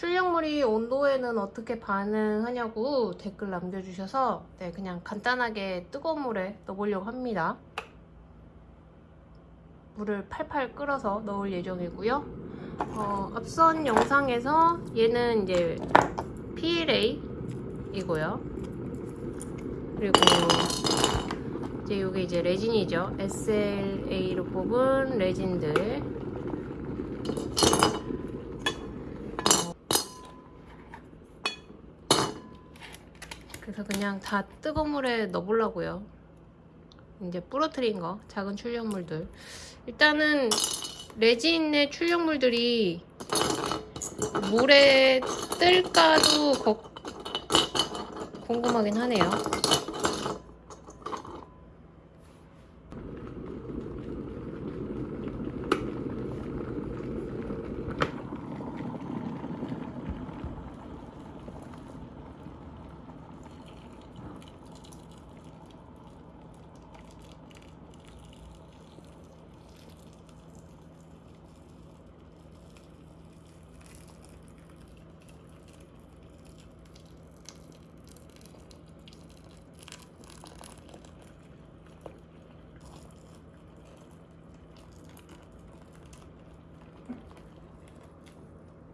출력물이 온도에는 어떻게 반응하냐고 댓글 남겨주셔서 네, 그냥 간단하게 뜨거운 물에 넣어보려고 합니다. 물을 팔팔 끓어서 넣을 예정이고요. 어, 앞선 영상에서 얘는 이제 PLA 이고요. 그리고 이제 이게 이제 레진이죠. SLA로 뽑은 레진들. 그래서 그냥 다 뜨거운 물에 넣어보려고요. 이제 부러뜨린 거, 작은 출력물들. 일단은 레진의 출력물들이 물에 뜰까도 걱- 궁금하긴 하네요.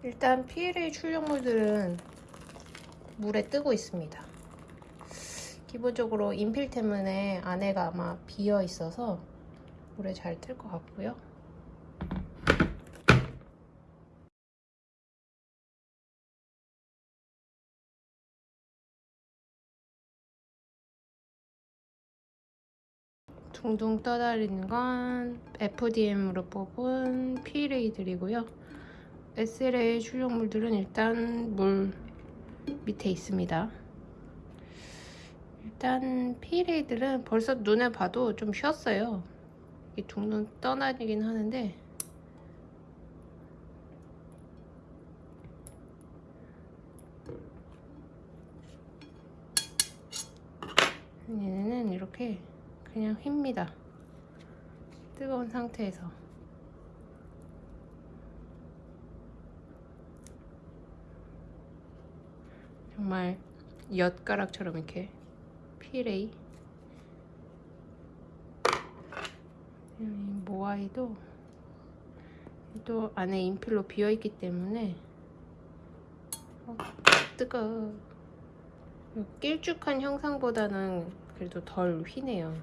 일단 PLA 출력물들은 물에 뜨고 있습니다. 기본적으로 인필 때문에 안에가 아마 비어 있어서 물에 잘 뜰 것 같고요. 둥둥 떠다니는 건 FDM으로 뽑은 PLA들이고요. SLA 출력물들은 일단 물 밑에 있습니다. 일단 PLA들은 벌써 눈에 봐도 좀 쉬었어요. 이 둥둥 떠다니긴 하는데 얘네는 이렇게 그냥 휩니다. 뜨거운 상태에서. 정말 엿가락처럼 이렇게 피레이 이 모아이도 또 안에 인필로 비어있기 때문에 어, 뜨거 길쭉한 형상보다는 그래도 덜 휘네요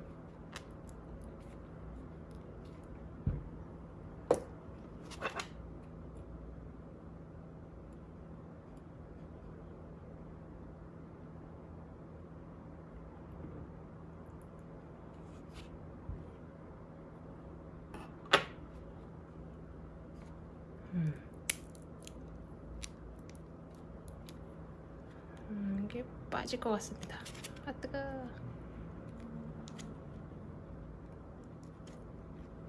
음, 이게 빠질 것 같습니다. 아 뜨거.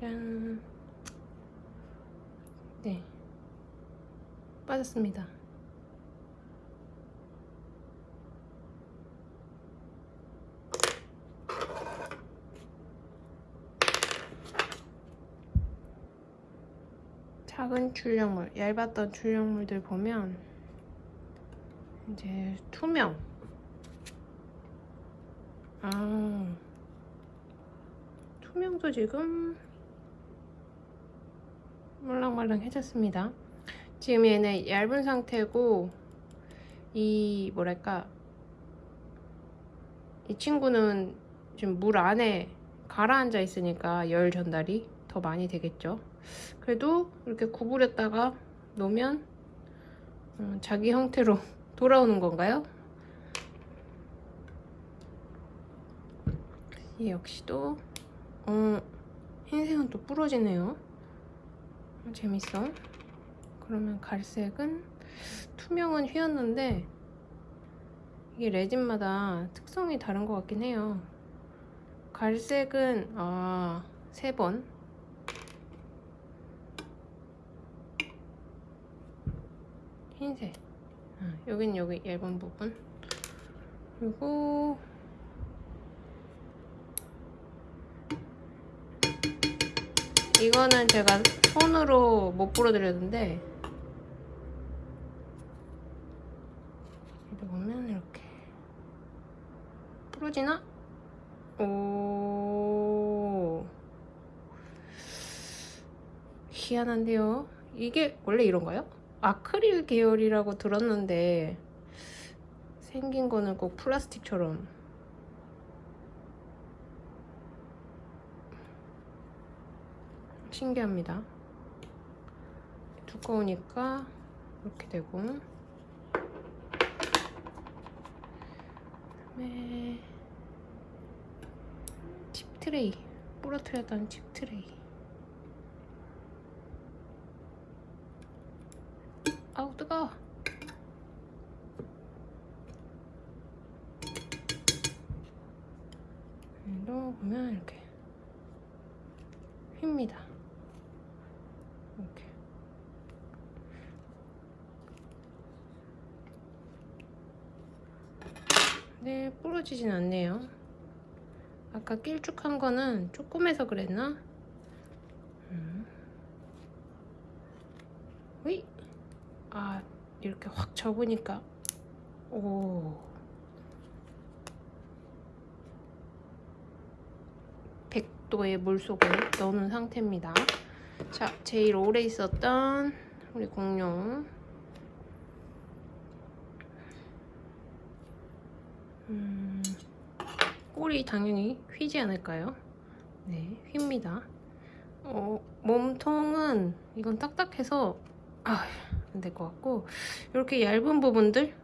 짠. 네, 빠졌습니다. 작은 출력물, 얇았던 출력물들 보면 이제 투명. 아, 투명도 지금 말랑말랑해졌습니다. 지금 얘는 얇은 상태고 이 뭐랄까 이 친구는 지금 물 안에 가라앉아 있으니까 열 전달이 더 많이 되겠죠. 그래도 이렇게 구부렸다가 놓으면 음, 자기 형태로 돌아오는 건가요? 이 역시도 어, 흰색은 또 부러지네요. 어, 재밌어. 그러면 갈색은 투명은 휘었는데 이게 레진마다 특성이 다른 것 같긴 해요. 갈색은 아, 세 번. 흰색. 아, 여긴 여기 얇은 부분. 그리고 이거는 제가 손으로 못 부러드렸는데 여기도 보면 이렇게 부러지나? 오 희한한데요 이게 원래 이런가요? 아크릴 계열이라고 들었는데 생긴 거는 꼭 플라스틱처럼. 신기합니다. 두꺼우니까 이렇게 되고. 그다음에 칩 트레이 부러뜨렸던 칩 트레이 뜨거워 보면 이렇게 휩니다 이렇게 네 부러지진 않네요 아까 길쭉한 거는 조금해서 그랬나? 음. 으이! 아 이렇게 확 접으니까 오 100도의 물속에 넣는 상태입니다 자 제일 오래 있었던 우리 공룡 음, 꼬리 당연히 휘지 않을까요? 네, 휩니다. 어, 몸통은 이건 딱딱해서 아, 안될것 같고 이렇게 얇은 부분들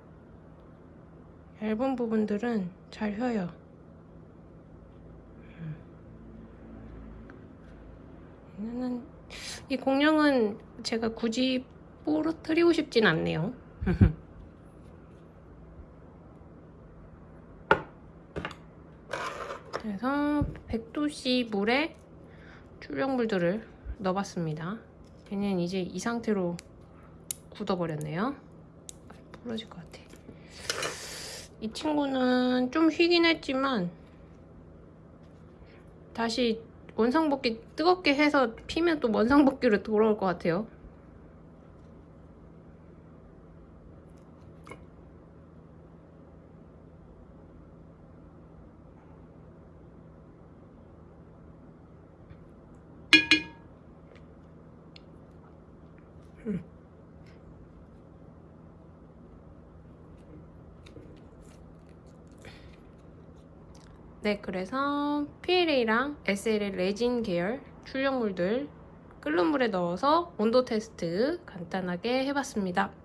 얇은 부분들은 잘 휘어요. 음. 얘는 이 공룡은 제가 굳이 부러뜨리고 싶진 않네요. 그래서 100도씨 물에 출력물들을 넣어봤습니다. 얘는 이제 이 상태로 굳어버렸네요. 부러질 것 같아. 이 친구는 좀 휘긴 했지만 다시 원상복귀 뜨겁게 해서 피면 또 원상복귀로 돌아올 것 같아요. 네, 그래서 PLA랑 SLA 레진 계열 출력물들 끓는 물에 넣어서 온도 테스트 간단하게 해봤습니다.